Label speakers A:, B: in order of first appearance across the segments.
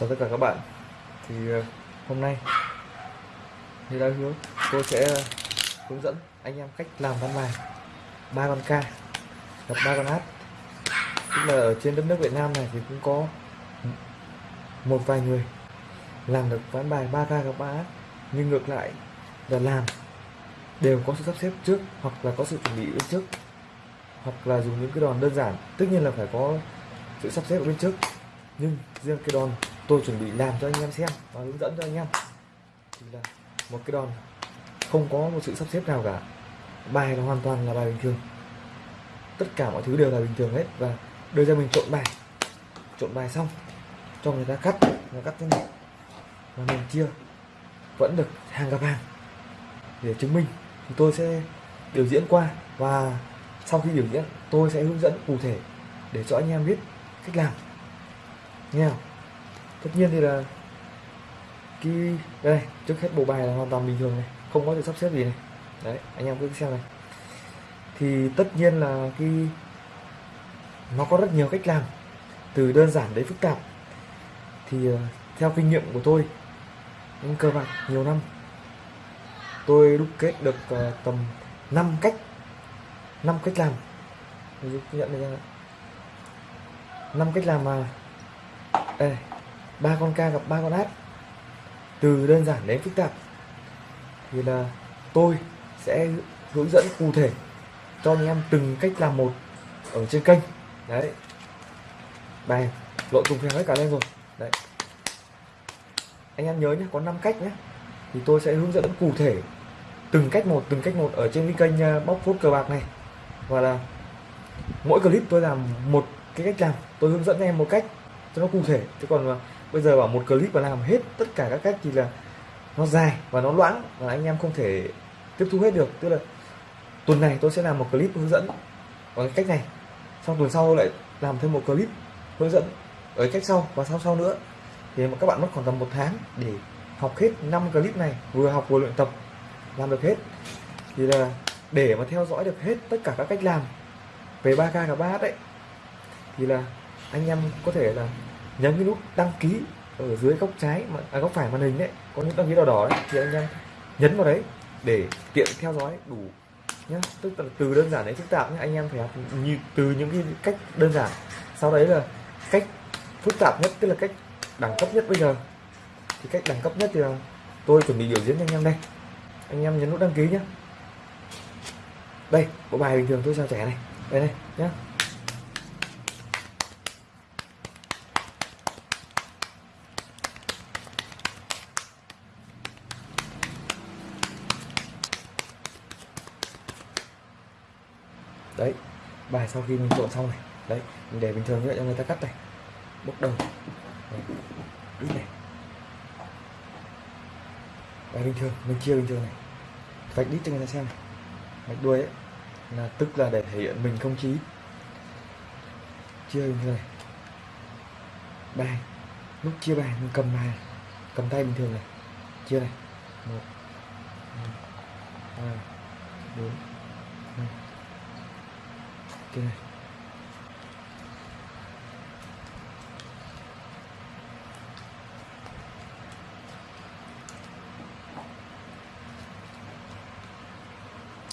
A: chào tất cả các bạn. Thì ờ, hôm nay như đã hứa tôi sẽ ờ, hướng dẫn anh em cách làm ván bài ba con ca, gặp ba con hát. Tức là ở trên đất nước Việt Nam này thì cũng có một vài người làm được ván bài ba ca, gặp ba hát. Nhưng ngược lại là làm đều có sự sắp xếp trước hoặc là có sự chuẩn bị bên trước. Hoặc là dùng những cái đòn đơn giản. Tất nhiên là phải có sự sắp xếp ở bên trước. Nhưng riêng cái đòn tôi chuẩn bị làm cho anh em xem và hướng dẫn cho anh em. Thì là một cái đòn không có một sự sắp xếp nào cả. Bài nó hoàn toàn là bài bình thường. Tất cả mọi thứ đều là bình thường hết và đưa ra mình trộn bài. Trộn bài xong, cho người ta cắt, người ta cắt thế này. Và mình chia, vẫn được hàng gặp hàng để chứng minh. Thì tôi sẽ biểu diễn qua và sau khi biểu diễn, tôi sẽ hướng dẫn cụ thể để cho anh em biết cách làm. Nghe không? Tất nhiên thì là cái đây, trước hết bộ bài là hoàn toàn bình thường này, không có sự sắp xếp gì này. Đấy, anh em cứ xem này. Thì tất nhiên là cái nó có rất nhiều cách làm, từ đơn giản đến phức tạp. Thì ờ, theo kinh nghiệm của tôi những cơ bạc nhiều năm, tôi đúc kết được ờ, tầm 5 cách 5 cách làm. Ví dụ nhận đây năm cách làm mà. Đây ba con ca gặp ba con át từ đơn giản đến phức tạp, thì là tôi sẽ hướng dẫn cụ thể cho anh em từng cách làm một ở trên kênh. Đấy. Bài lộn trùng phèn hết cả lên rồi. Đấy. Anh em nhớ nhé có 5 cách nhé thì tôi sẽ hướng dẫn cụ thể từng cách một, từng cách một ở trên cái kênh à, bóc phốt cờ bạc này. Và là mỗi clip tôi làm một cái cách làm. Tôi hướng dẫn em một cách cho nó cụ thể. Chứ còn bây giờ bảo một clip mà làm hết tất cả các cách thì là nó dài và nó loãng và anh em không thể tiếp thu hết được. Tức là tuần này tôi sẽ làm một clip hướng dẫn bằng cái cách này sau tuần sau lại làm thêm một clip hướng dẫn ở cách sau và sau sau nữa. Thì mà các bạn mất khoảng tầm một tháng để học hết 5 clip này, vừa học vừa luyện tập, làm được hết. Thì là để mà theo dõi được hết tất cả các cách làm về 3K và 3H đấy, thì là anh em có thể là nhấn cái nút đăng ký ở dưới góc trái mà à, góc phải màn hình đấy có những đăng ký đỏ đỏ đấy thì anh em nhấn vào đấy để tiện theo dõi đủ nhá. Tức là từ đơn giản đến phức tạp nhé anh em phải học như từ những cái cách đơn giản. Sau đấy là cách phức tạp nhất tức là cách đẳng cấp nhất bây giờ. Thì cách đẳng cấp nhất thì là tôi chuẩn bị biểu diễn cho anh em đây. Anh em nhấn nút đăng ký nhé đây bộ bài bình thường tôi sao trẻ này. Đây đây nhé đấy, bài sau khi mình trộn xong này. Đấy, mình để bình thường như vậy cho người ta cắt này. Bốc đầu. Đấy. ít này bài bình thường, mình chia bình thường này. Vạch đít cho người ta xem này. Vạch đuôi ấy, là tức là để thể hiện mình không chí. Chia bình thường này. Bài. Lúc chia bài, mình cầm bài cầm tay bình thường này. Chia này. Một. Hai. Bốn. Năm kia này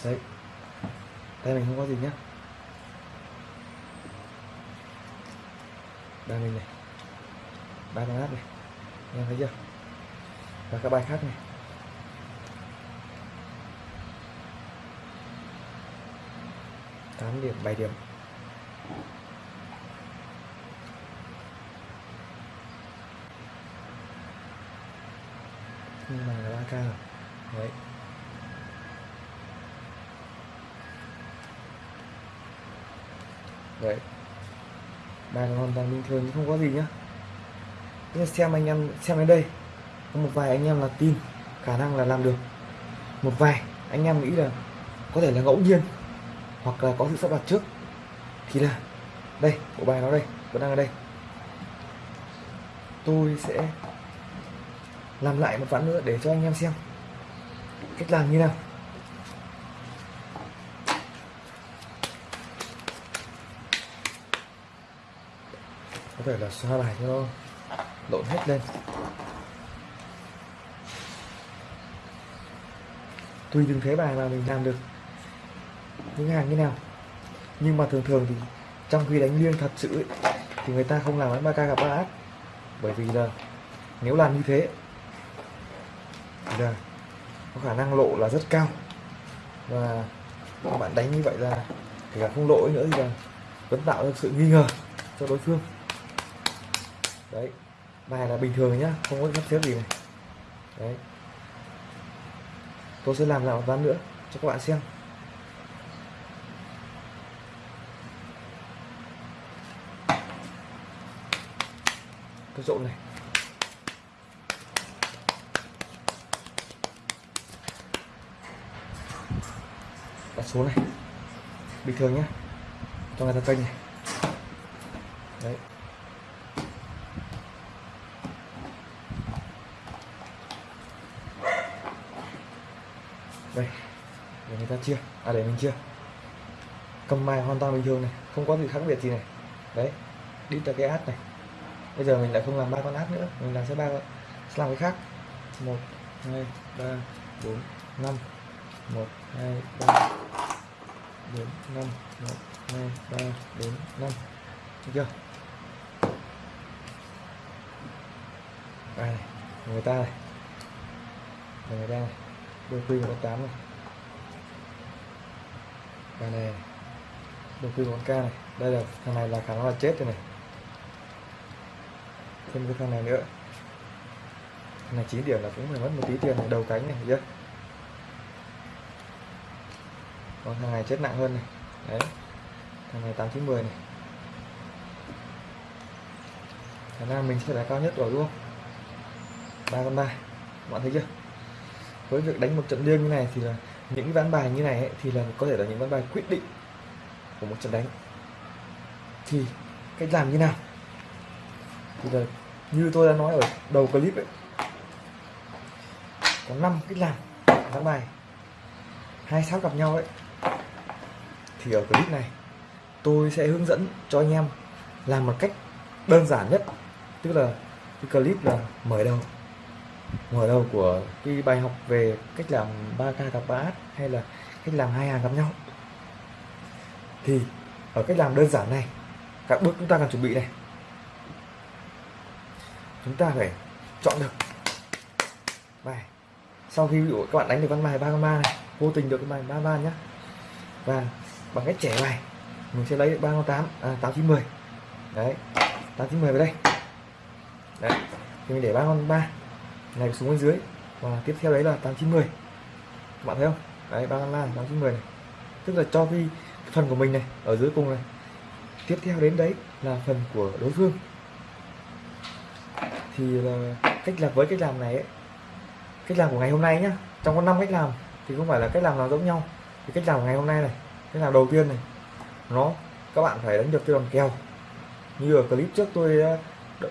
A: đấy. Đây mình không có gì nhá. Đây mình này. Ba con áp này. Em thấy chưa? Và các bài khác này. Tám điểm, bảy điểm. Nhưng mà là 3k đấy. Đấy. Bài hoàn toàn bình thường không có gì nhá. Nhưng xem anh em, xem đến đây. Có một vài anh em là tin khả năng là làm được. Một vài anh em nghĩ là có thể là ngẫu nhiên hoặc là có sự sắp đặt trước. Thì là, đây, bộ bài nó đây, vẫn đang ở đây. Tôi sẽ làm lại một ván nữa để cho anh em xem. Cách làm như nào? Có thể là xoa bài cho nó lộn hết lên. Tùy từng thế bài mà mình làm được những hàng như nào. Nhưng mà thường thường thì trong khi đánh liêng thật sự ấy, thì người ta không làm bắn ba ca gặp ba áp bởi vì là nếu làm như thế thì là có khả năng lộ là rất cao. Và các bạn đánh như vậy là kể cả không lỗi nữa thì là vẫn tạo ra sự nghi ngờ cho đối phương. Đấy bài là bình thường nhá không có sắp xếp gì này. Đấy. Tôi sẽ làm lại một ván nữa cho các bạn xem. Cái trộn này. Đặt xuống này. Bình thường nhé cho người ta kênh này. Đấy. Đây. Để người ta chia. À để mình chia. Cầm mài hoàn toàn bình thường này. Không có gì khác biệt gì này. Đấy. Đi tới cái át này bây giờ mình lại không làm ba con át nữa, mình làm sẽ ba sẽ làm cái khác. Một, hai, ba, bốn, năm. Một, hai, ba, bốn, năm. Một, hai, ba, bốn, năm. Được chưa? Bài này người ta này. Người ta này. Đôi quy một con tám này. Bài này, đôi quy một con này. Đây là, thằng này là khả năng là chết rồi này thêm cái thằng này nữa. Thằng này 9 điểm là cũng phải mất một tí tiền này đầu cánh này chưa còn thằng này chết nặng hơn này. Đấy. Thằng này 8910 này. Khả năng mình sẽ là cao nhất rồi luôn, ba con ba. Bạn thấy chưa? Với việc đánh một trận liêng như này thì là những ván bài như này ấy, thì là có thể là những ván bài quyết định của một trận đánh. Thì cách làm như nào? Thì là như tôi đã nói ở đầu clip ấy, có 5 cách làm ván bài, hai sáu gặp nhau ấy. Thì ở clip này, tôi sẽ hướng dẫn cho anh em làm một cách đơn giản nhất, tức là cái clip là mở đầu. Mở đầu của cái bài học về cách làm 3k gặp bát hay là cách làm hai hàng gặp nhau. Thì ở cách làm đơn giản này, các bước chúng ta cần chuẩn bị này chúng ta phải chọn được. Bài sau khi ví dụ các bạn đánh được con bài ba con ba này, vô tình được cái bài ba ba nhá. Và bằng cách trẻ bài, mình sẽ lấy ba con tám à, tám chín mười. Đấy, tám chín mười vào đây. Đấy, thì mình để ba con ba này xuống bên dưới. Và tiếp theo đấy là tám chín mười. Các bạn thấy không? Đấy, ba con ba tám chín mười này. Tức là cho cái phần của mình này ở dưới cùng này. Tiếp theo đến đấy là phần của đối phương thì là cách làm với cách làm này ấy, cách làm của ngày hôm nay nhá trong có 5 cách làm thì không phải là cách làm nào giống nhau. Thì cách làm của ngày hôm nay này cách làm đầu tiên này nó các bạn phải đánh được cái đòn kèo. Như ở clip trước tôi đã,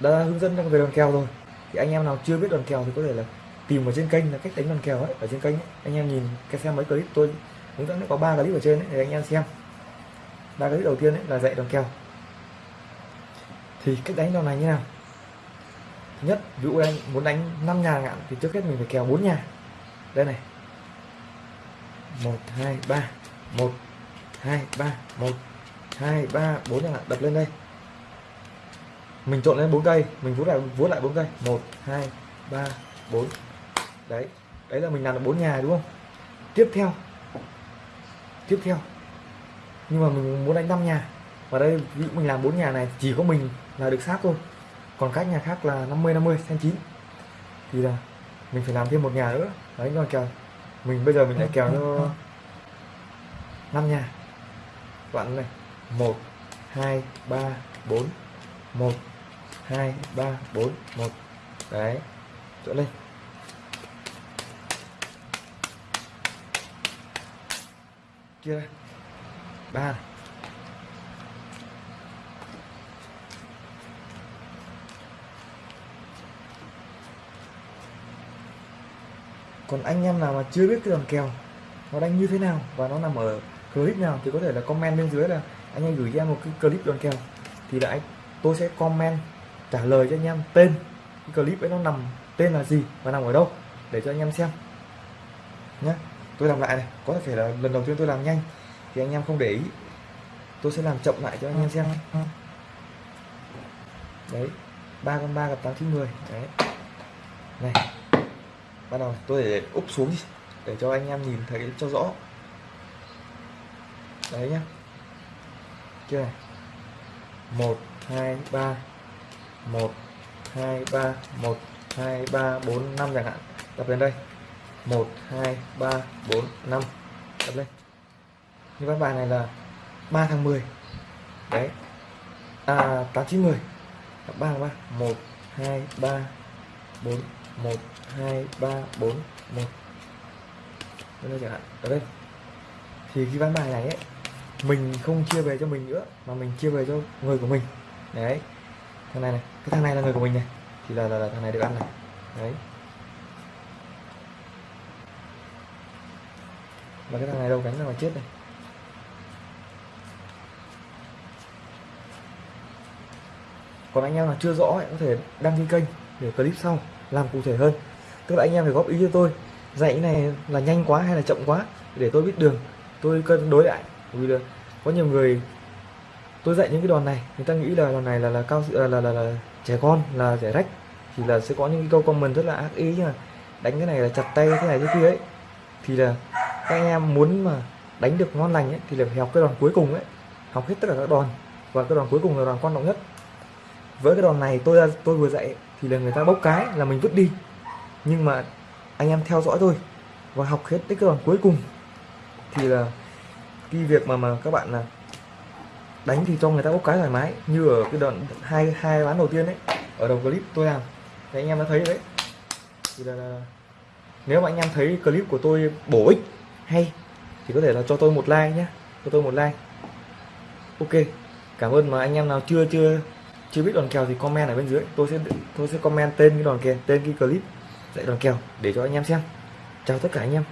A: đã hướng dẫn về đòn kèo rồi. Thì anh em nào chưa biết đòn kèo thì có thể là tìm ở trên kênh là cách đánh đòn kèo ấy ở trên kênh ấy. anh em nhìn cái xem mấy clip tôi hướng dẫn có ba clip ở trên ấy, thì anh em xem. Ba clip đầu tiên ấy là dạy đòn kèo. Thì cách đánh đòn này như nào? Nhất. Ví dụ anh muốn đánh 5 nhà ngạn thì trước hết mình phải kèo 4 nhà. Đây này. 1 2 3 1 2 3 1 2 3 4 nhà ngạn. Đập lên đây. Mình trộn lên 4 cây. Mình vuốt lại vuốt lại 4 cây. 1 2 3 4 đấy. Đấy là mình làm được 4 nhà đúng không? Tiếp theo. Tiếp theo. Nhưng mà mình muốn đánh 5 nhà. Và đây, ví dụ mình làm 4 nhà này, chỉ có mình là được sát thôi còn các nhà khác là 50 50 tháng 9 thì là mình phải làm thêm một nhà nữa. Đấy còn kèo, mình bây giờ mình lại kèo cho 5 nhà. Bạn này 1 2 3 4 1 2 3 4 1 đấy, chỗ lên. Kia ba này. Còn anh em nào mà chưa biết cái đòn kèo, nó đánh như thế nào và nó nằm ở clip nào thì có thể là comment bên dưới là anh em gửi cho em một cái clip đòn kèo. Thì là anh, tôi sẽ comment, trả lời cho anh em tên cái clip ấy nó nằm tên là gì và nằm ở đâu để cho anh em xem. Nhé tôi làm lại này, có thể là lần đầu tiên tôi làm nhanh thì anh em không để ý. Tôi sẽ làm chậm lại cho anh em xem. Đấy, ba con ba gặp tám chín mười. Đấy. Này bắt đầu, tôi để úp xuống đi, để cho anh em nhìn thấy cho rõ. Đấy nhá. Chưa này. Một, hai, ba. Một, hai, ba. Một, hai, ba, bốn, năm chẳng hạn. Đập lên đây. Một, hai, ba, bốn, năm. Đập lên. Như ván bài này là 3 tháng 10 đấy. À 8 9 10 ba ba. Một, hai, ba, bốn một hai ba bốn một. Đây chẳng hạn. Ở đây. Thì khi ván bài này ấy mình không chia về cho mình nữa mà mình chia về cho người của mình. Đấy. Thằng này này. Cái thằng này là người của mình này. Thì là, là, là thằng này được ăn này. Đấy. Và cái thằng này đâu cánh ra mà chết này. Còn anh em nào chưa rõ ấy, có thể đăng ký kênh để clip sau làm cụ thể hơn. Tức là anh em phải góp ý cho tôi dạy cái này là nhanh quá hay là chậm quá để tôi biết đường tôi cân đối lại. Vì là có nhiều người tôi dạy những cái đòn này người ta nghĩ là đòn này là là cao là là, là, là trẻ con là trẻ rách thì là sẽ có những cái câu comment rất là ác ý nhưng mà đánh cái này là chặt tay cái này thế kia ấy. Thì là các anh em muốn mà đánh được ngon lành ấy thì là phải học cái đòn cuối cùng ấy. Học hết tất cả các đòn và cái đòn cuối cùng là đòn quan trọng nhất. Với cái đòn này tôi tôi vừa dạy thì là người ta bốc cái là mình vứt đi. Nhưng mà anh em theo dõi tôi và học hết cái đòn cuối cùng thì là cái việc mà mà các bạn là đánh thì cho người ta bốc cái thoải mái. Như ở cái đoạn hai hai ván đầu tiên đấy ở đầu clip tôi làm thì anh em đã thấy đấy. Thì là, là nếu mà anh em thấy clip của tôi bổ ích hay thì có thể là cho tôi một like nhé cho tôi một like. Ok cảm ơn mà anh em nào chưa chưa chưa biết đòn kèo thì comment ở bên dưới. Tôi sẽ tôi sẽ comment tên cái đòn kèo tên cái clip dạy đòn kèo để cho anh em xem. Chào tất cả anh em.